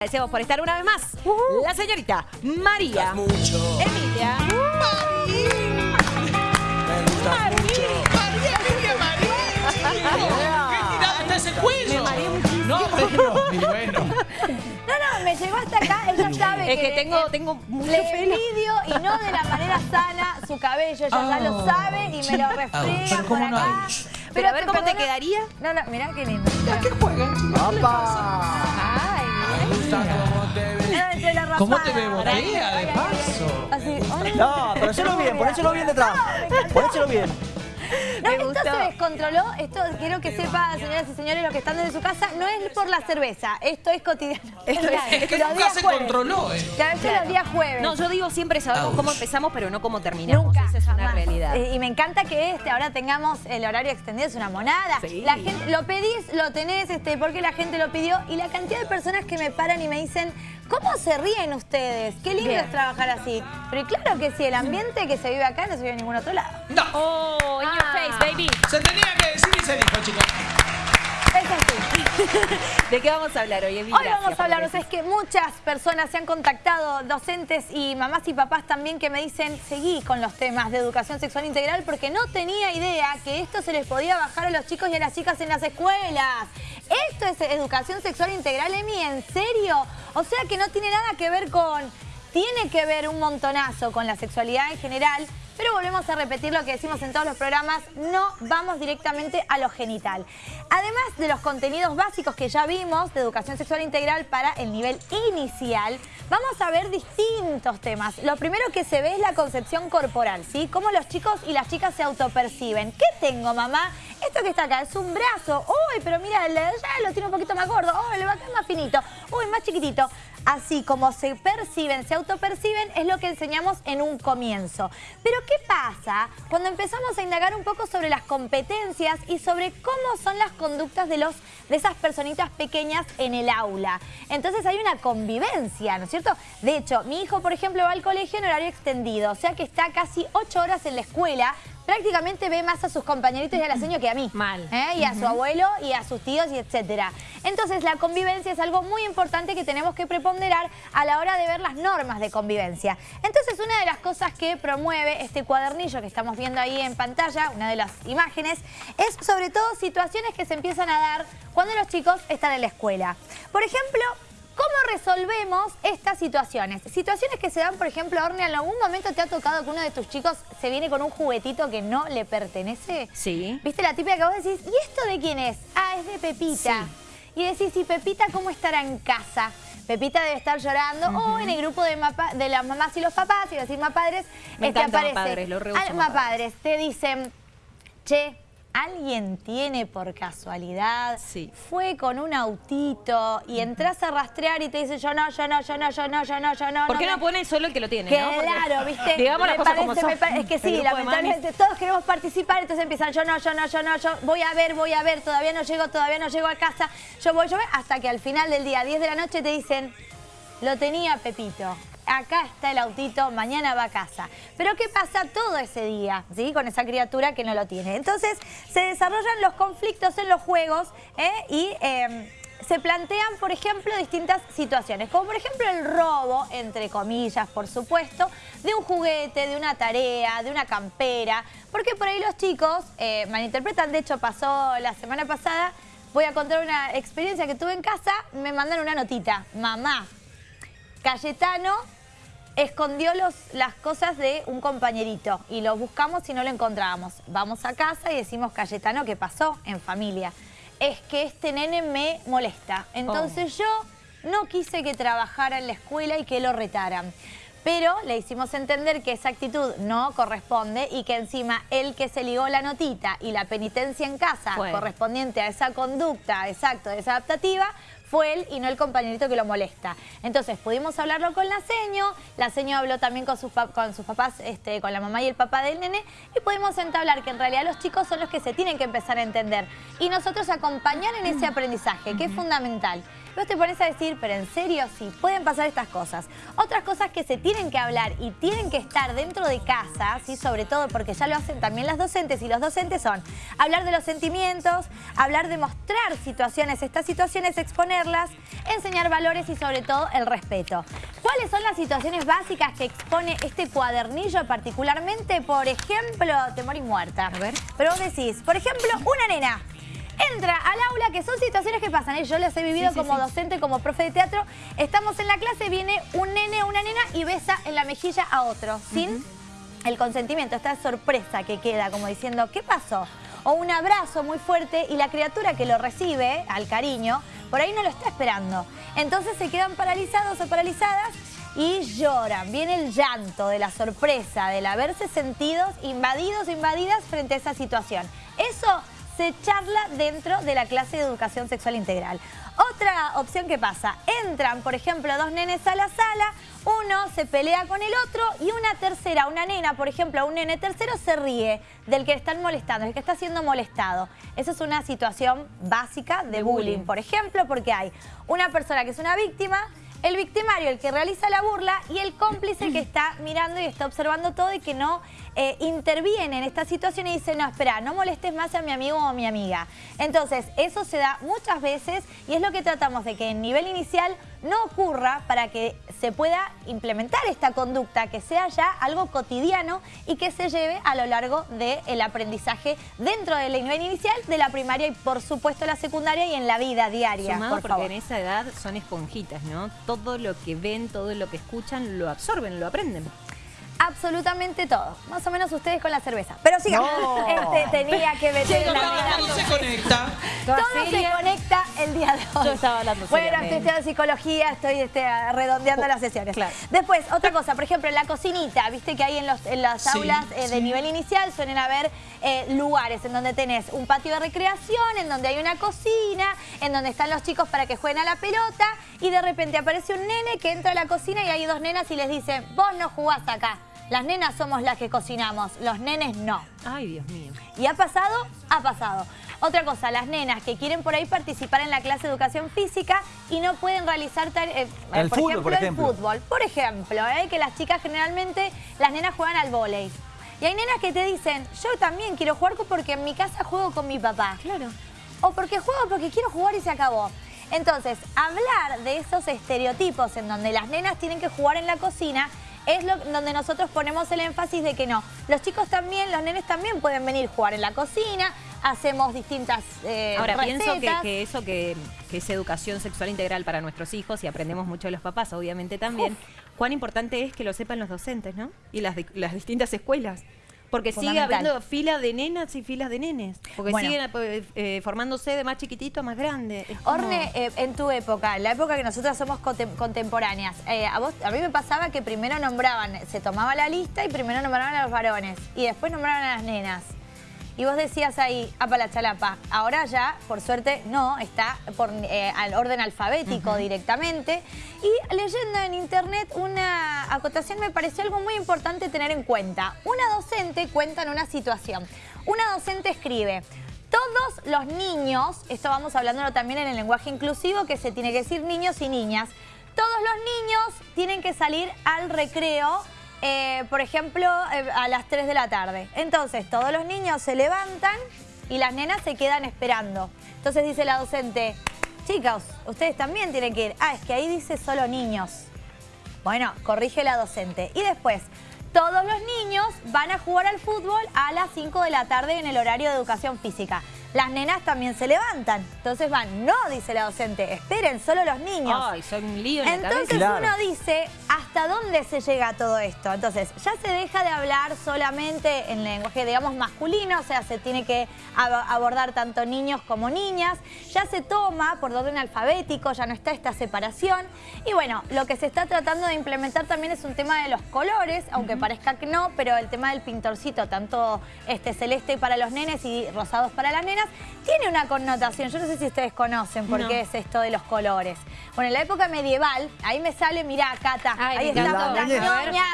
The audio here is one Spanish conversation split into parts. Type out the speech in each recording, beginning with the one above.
Agradecemos por estar una vez más. La señorita María mucho. Emilia. Me gustas mucho. María, Emilia, María. ¿Qué tirada está ese cuello? No, bueno, y bueno. No, no, me llegó hasta acá, ella sabe Es que tengo, tengo mucho le pelo. envidio y no de la manera sana su cabello, ella ya lo sabe y me lo refriega pero por ¿cómo no? acá. Pero a ver cómo te quedaría. No, no, mirá qué lindo. ¿A qué juegan, Me gusta cómo te ves. mirá entre la ¿Cómo rosada. te ve botella de paso? Así. No, pero hacelo bien, ponéselo bien detrás. Ponéselo bien. No, Me esto gustó. se descontroló. Esto quiero que sepan, señoras y señores, los que están desde su casa, no es por la cerveza. Esto es cotidiano. Esto es- Es que Los nunca días se jueves. controló, ¿eh? Que a veces los días jueves. No, yo digo siempre sabemos cómo empezamos, pero no cómo terminamos. Nunca, Esa es una jamás. realidad. Eh, Y me encanta que este ahora tengamos el horario extendido, es una monada. Sí. La gente, lo pedís, lo tenés, este, porque la gente lo pidió. Y la cantidad de personas que me paran y me dicen, ¿cómo se ríen ustedes? Qué lindo Bien. es trabajar así. Pero claro que sí, el ambiente que se vive acá no se vive en ningún otro lado. No. Oh, in your Ah. face, baby. Se tenía que decir y se dijo, chicos. ¿De qué vamos a hablar hoy? Hoy vamos a hablar, o sea, es que muchas personas se han contactado, docentes y mamás y papás también, que me dicen, seguí con los temas de educación sexual integral porque no tenía idea que esto se les podía bajar a los chicos y a las chicas en las escuelas. ¿Esto es educación sexual integral, Emi? ¿En serio? O sea que no tiene nada que ver con... Tiene que ver un montonazo con la sexualidad en general, pero volvemos a repetir lo que decimos en todos los programas, no vamos directamente a lo genital. Además de los contenidos básicos que ya vimos de educación sexual integral para el nivel inicial, vamos a ver distintos temas. Lo primero que se ve es la concepción corporal, ¿sí? Cómo los chicos y las chicas se autoperciben. ¿Qué tengo, mamá? Esto que está acá es un brazo. Uy, pero mira, allá lo tiene un poquito más gordo. Uy, le va a quedar más finito. Uy, más chiquitito. Así como se perciben, se autoperciben, es lo que enseñamos en un comienzo. Pero ¿qué pasa cuando empezamos a indagar un poco sobre las competencias y sobre cómo son las conductas de, los, de esas personitas pequeñas en el aula? Entonces hay una convivencia, ¿no es cierto? De hecho, mi hijo, por ejemplo, va al colegio en horario extendido, o sea que está casi ocho horas en la escuela, prácticamente ve más a sus compañeritos y a la señora que a mí. Mal. ¿eh? Y a su abuelo y a sus tíos y etcétera. Entonces la convivencia es algo muy importante que tenemos que preponderar a la hora de ver las normas de convivencia. Entonces una de las cosas que promueve este cuadernillo que estamos viendo ahí en pantalla, una de las imágenes, es sobre todo situaciones que se empiezan a dar cuando los chicos están en la escuela. Por ejemplo, ¿Cómo resolvemos estas situaciones? Situaciones que se dan, por ejemplo, Orne, ¿en algún momento te ha tocado que uno de tus chicos se viene con un juguetito que no le pertenece? Sí. ¿Viste la típica que vos decís, ¿y esto de quién es? Ah, es de Pepita. Y decís, ¿y Pepita cómo estará en casa? Pepita debe estar llorando o en el grupo de, mapa- de las mamás y los papás, y decir mapadres, Me este, encanta aparece. mapadres, lo reuso mapadres. mapadres, te dicen, che, ¿alguien tiene por casualidad? Sí. Fue con un autito y entras a rastrear y te dice, yo no, yo no, yo no, yo no, yo no, yo no. ¿Por qué me- no pone solo el que lo tiene? no? Porque- Claro, ¿viste? Digamos las Me cosas como son. me Es que sí, lamentablemente todos queremos participar, entonces empiezan yo no, yo no, yo no, yo voy a ver, voy a ver, todavía no llego, todavía no llego a casa, yo voy, yo voy, hasta que al final del día, 10 de la noche, te dicen, lo tenía Pepito. Acá está el autito, mañana va a casa. Pero ¿qué pasa todo ese día? ¿sí? Con esa criatura que no lo tiene. Entonces se desarrollan los conflictos en los juegos ¿eh? y eh, se plantean, por ejemplo, distintas situaciones. Como por ejemplo el robo, entre comillas, por supuesto, de un juguete, de una tarea, de una campera. Porque por ahí los chicos eh, malinterpretan. De hecho, pasó la semana pasada. Voy a contar una experiencia que tuve en casa. Me mandan una notita. Mamá, Cayetano escondió los, las cosas de un compañerito y lo buscamos y no lo encontrábamos. Vamos a casa y decimos, Cayetano, ¿qué pasó en familia? Es que este nene me molesta. Entonces yo no quise que trabajara en la escuela y que lo retaran. Pero le hicimos entender que esa actitud no corresponde y que encima el que se ligó la notita y la penitencia en casa correspondiente a esa conducta, exacto, desadaptativa, fue él y no el compañerito que lo molesta. Entonces pudimos hablarlo con la seño, la seño habló también con sus, con sus papás, este, con la mamá y el papá del nene, y pudimos entablar que en realidad los chicos son los que se tienen que empezar a entender. Y nosotros acompañar en ese aprendizaje, que es fundamental. Vos te pones a decir, pero en serio sí, pueden pasar estas cosas. Otras cosas que se tienen que hablar y tienen que estar dentro de casa, ¿sí? sobre todo porque ya lo hacen también las docentes y los docentes son hablar de los sentimientos, hablar de mostrar situaciones, estas situaciones enseñar valores y sobre todo el respeto. ¿Cuáles son las situaciones básicas que expone este cuadernillo particularmente? Por ejemplo, temor y muerta. A ver. Pero vos decís, por ejemplo, una nena entra al aula, que son situaciones que pasan, ¿eh? yo las he vivido como docente, como profe de teatro, estamos en la clase, viene un nene o una nena y besa en la mejilla a otro, sin el consentimiento, esta sorpresa que queda, como diciendo, ¿qué pasó? O un abrazo muy fuerte y la criatura que lo recibe, al cariño, por ahí no lo está esperando. Entonces se quedan paralizados o paralizadas y lloran. Viene el llanto de la sorpresa, del haberse sentidos invadidos o invadidas frente a esa situación. Eso se charla dentro de la clase de educación sexual integral. Otra opción que pasa, entran, por ejemplo, dos nenes a la sala, uno se pelea con el otro y una tercera, una nena, por ejemplo, un nene tercero se ríe del que están molestando, del que está siendo molestado. Esa es una situación básica de, bullying, por ejemplo, porque hay una persona que es una víctima el victimario, el que realiza la burla, y el cómplice que está mirando y está observando todo y que no eh, interviene en esta situación y dice, no, espera, no molestes más a mi amigo o a mi amiga. Entonces, eso se da muchas veces y es lo que tratamos de que en nivel inicial no ocurra para que se pueda implementar esta conducta, que sea ya algo cotidiano y que se lleve a lo largo del aprendizaje dentro del nivel inicial, de la primaria y por supuesto la secundaria y en la vida diaria. Sumado porque en esa edad son esponjitas, ¿no? Todo lo que ven, todo lo que escuchan, lo absorben, lo aprenden absolutamente todo. Más o menos ustedes con la cerveza. Pero sí, este, tenía que meter la Todo se conecta. Todo se conecta el día de hoy. Yo estaba hablando Bueno, estoy estudiando psicología, estoy este, redondeando las sesiones. Después, otra cosa, por ejemplo, en la cocinita, viste que hay en, los, en las aulas eh, de nivel inicial suelen haber eh, lugares en donde tenés un patio de recreación, en donde hay una cocina, en donde están los chicos para que jueguen a la pelota y de repente aparece un nene que entra a la cocina y hay dos nenas y les dicen, vos no jugás acá. Las nenas somos las que cocinamos, los nenes no. Ay, Dios mío. ¿Y ha pasado? Ha pasado. Otra cosa, las nenas que quieren por ahí participar en la clase de educación física y no pueden realizar, eh, el por, fútbol, ejemplo, por ejemplo, el fútbol. Por ejemplo, eh, que las chicas generalmente, las nenas juegan al vóley. Y hay nenas que te dicen, yo también quiero jugar porque en mi casa juego con mi papá. Claro. O porque juego porque quiero jugar y se acabó. Entonces, hablar de esos estereotipos en donde las nenas tienen que jugar en la cocina es lo, donde nosotros ponemos el énfasis de que no. Los chicos también, los nenes también pueden venir a jugar en la cocina, hacemos distintas eh, Ahora, pienso que, eso que, es educación sexual integral para nuestros hijos y aprendemos mucho de los papás, obviamente también, cuán importante es que lo sepan los docentes, ¿no? Y las, las distintas escuelas. Porque sigue habiendo filas de nenas y filas de nenes. Porque siguen eh, eh, formándose de más chiquitito a más grande. Orne, eh, en tu época, la época que nosotras somos contemporáneas, a, vos, a mí me pasaba que primero nombraban, se tomaba la lista y primero nombraban a los varones y después nombraban a las nenas. Y vos decías ahí, apa la chalapa. Ahora ya, por suerte, no, está por eh, al orden alfabético directamente. Y leyendo en internet una acotación me pareció algo muy importante tener en cuenta. Una docente cuenta en una situación. Una docente escribe... Todos los niños, esto vamos hablándolo también en el lenguaje inclusivo, que se tiene que decir niños y niñas, todos los niños tienen que salir al recreo eh, por ejemplo, eh, a las 3 de la tarde. Entonces, todos los niños se levantan y las nenas se quedan esperando. Entonces dice la docente, chicos, ustedes también tienen que ir. Ah, es que ahí dice solo niños. Bueno, corrige la docente. Y después, todos los niños van a jugar al fútbol a las 5 de la tarde en el horario de educación física las nenas también se levantan. Entonces van, no, dice la docente, esperen, solo los niños. Ay, son un lío en Entonces uno dice, ¿hasta dónde se llega todo esto? Entonces, ya se deja de hablar solamente en lenguaje, digamos, masculino, o sea, se tiene que abordar tanto niños como niñas. Ya se toma por orden alfabético, ya no está esta separación. Y bueno, lo que se está tratando de implementar también es un tema de los colores, aunque parezca que no, pero el tema del pintorcito, tanto este celeste para los nenes y rosados para las nenas, tiene una connotación. Yo no sé si ustedes conocen por qué es esto de los colores. Bueno, en la época medieval, ahí me sale, mirá, Cata, ahí está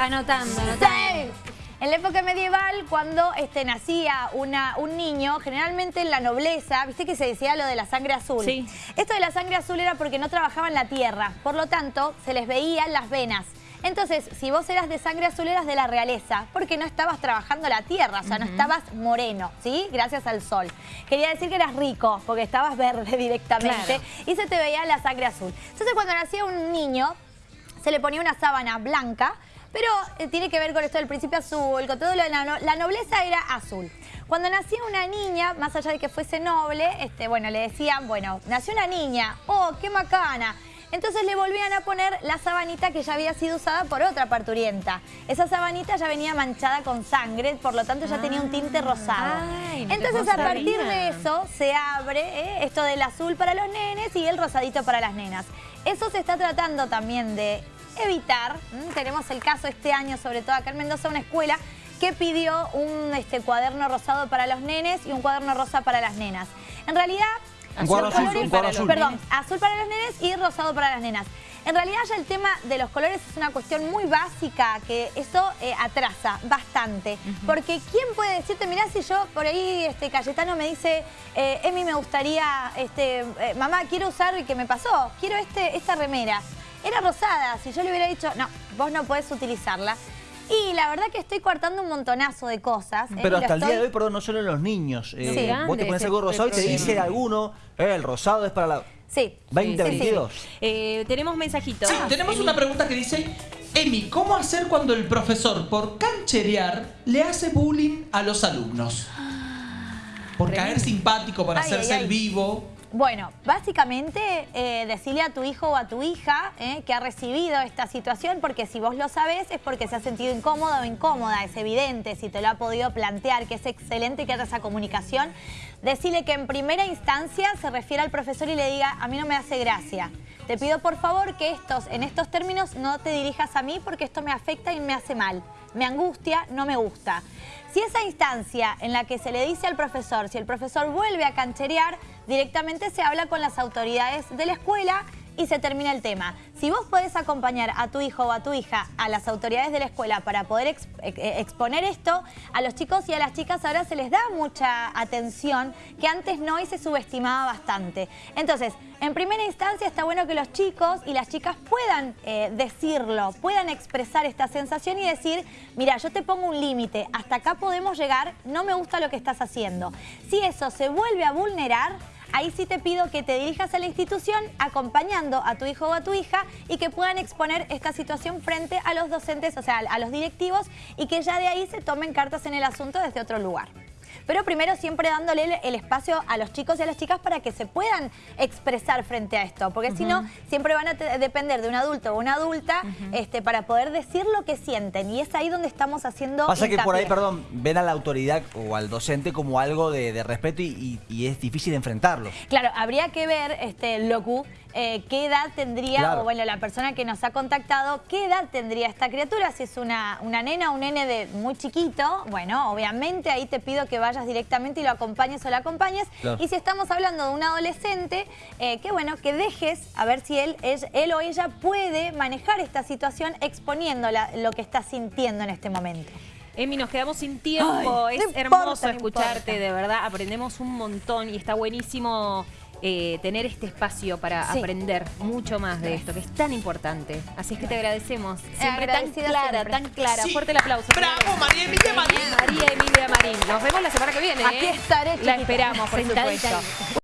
Anotando, anotando. En la época medieval, cuando este, nacía una, un niño, generalmente en la nobleza, viste que se decía lo de la sangre azul. Sí. Esto de la sangre azul era porque no trabajaban la tierra, por lo tanto, se les veían las venas. Entonces, si vos eras de sangre azul, eras de la realeza, porque no estabas trabajando la tierra, o sea, no estabas moreno, ¿sí? Gracias al sol. Quería decir que eras rico, porque estabas verde directamente, Claro. y se te veía la sangre azul. Entonces, cuando nacía un niño, se le ponía una sábana blanca, pero eh, tiene que ver con esto del príncipe azul, con todo lo de la, no- la nobleza era azul. Cuando nacía una niña, más allá de que fuese noble, este, bueno, le decían, bueno, nació una niña, oh, qué macana. Entonces le volvían a poner la sabanita que ya había sido usada por otra parturienta. Esa sabanita ya venía manchada con sangre, por lo tanto ya tenía un tinte rosado. Ay, no te Entonces a partir de eso se abre eh, esto del azul para los nenes y el rosadito para las nenas. Eso se está tratando también de evitar. Tenemos el caso este año, sobre todo acá en Mendoza, una escuela que pidió un este, cuaderno rosado para los nenes y un cuaderno rosa para las nenas. En realidad, Los azul, cuadro azul. Perdón, azul para los nenes y rosado para las nenas. En realidad ya el tema de los colores es una cuestión muy básica, que eso eh, atrasa bastante. Porque ¿quién puede decirte, mirá si yo por ahí, este Cayetano me dice, eh, Emi me gustaría, este, eh, mamá, quiero usar, ¿qué me pasó? Quiero este, esta remera. Era rosada, si yo le hubiera dicho, no, vos no podés utilizarla. Y la verdad que estoy cortando un montonazo de cosas. eh, Pero hasta el día de hoy, perdón, no solo en los niños. Eh, Sí. vos te pones algo rosado y te dice alguno, eh, el rosado es para la Sí. 2022. Eh, tenemos mensajitos. Sí, tenemos Emi. una pregunta que dice, Emi, ¿cómo hacer cuando el profesor, por cancherear, le hace bullying a los alumnos? Por caer simpático, por Ay, hacerse ay, ay. el vivo. Bueno, básicamente eh, decirle a tu hijo o a tu hija eh, que ha recibido esta situación, porque si vos lo sabés es porque se ha sentido incómodo o incómoda, es evidente, si te lo ha podido plantear, que es excelente que haya esa comunicación, decirle que en primera instancia se refiere al profesor y le diga, a mí no me hace gracia. Te pido por favor que estos, en estos términos no te dirijas a mí porque esto me afecta y me hace mal. Me angustia, no me gusta. Si esa instancia en la que se le dice al profesor, si el profesor vuelve a cancherear, directamente se habla con las autoridades de la escuela y se termina el tema. Si vos podés acompañar a tu hijo o a tu hija a las autoridades de la escuela para poder eh, exponer esto, a los chicos y a las chicas ahora se les da mucha atención que antes no y se subestimaba bastante. Entonces, en primera instancia está bueno que los chicos y las chicas puedan eh, decirlo, puedan expresar esta sensación y decir, mira, yo te pongo un límite, hasta acá podemos llegar, no me gusta lo que estás haciendo. Si eso se vuelve a vulnerar, ahí sí te pido que te dirijas a la institución acompañando a tu hijo o a tu hija y que puedan exponer esta situación frente a los docentes, o sea, a los directivos y que ya de ahí se tomen cartas en el asunto desde otro lugar. Pero primero siempre dándole el- el espacio a los chicos y a las chicas para que se puedan expresar frente a esto, porque si no, siempre van a depender de un adulto o una adulta este, para poder decir lo que sienten y es ahí donde estamos haciendo Pasa que por ahí, perdón, ven a la autoridad o al docente como algo de, de respeto y, y- y es difícil enfrentarlo. Claro, habría que ver, este, Locu, eh, qué edad tendría, Claro. o bueno, la persona que nos ha contactado, qué edad tendría esta criatura, si es una, una nena o un nene de muy chiquito, bueno, obviamente ahí te pido que vayas directamente y lo acompañes o la acompañes, Claro. y si estamos hablando de un adolescente, eh, que bueno, que dejes a ver si él, es- él o ella puede manejar esta situación exponiendo lo que está sintiendo en este momento. Emi, nos quedamos sin tiempo. Ay, es no hermoso escucharte, de verdad. Aprendemos un montón y está buenísimo eh, tener este espacio para Sí. aprender mucho más de esto, que es tan importante. Así es que te agradecemos. Siempre tan clara, siempre. tan clara. Sí. Fuerte el aplauso. ¡Bravo, María Emilia Marín! María Emilia Marín. Nos vemos la semana que viene. Aquí ¿eh? estaré, La esperamos, por Sentadita supuesto.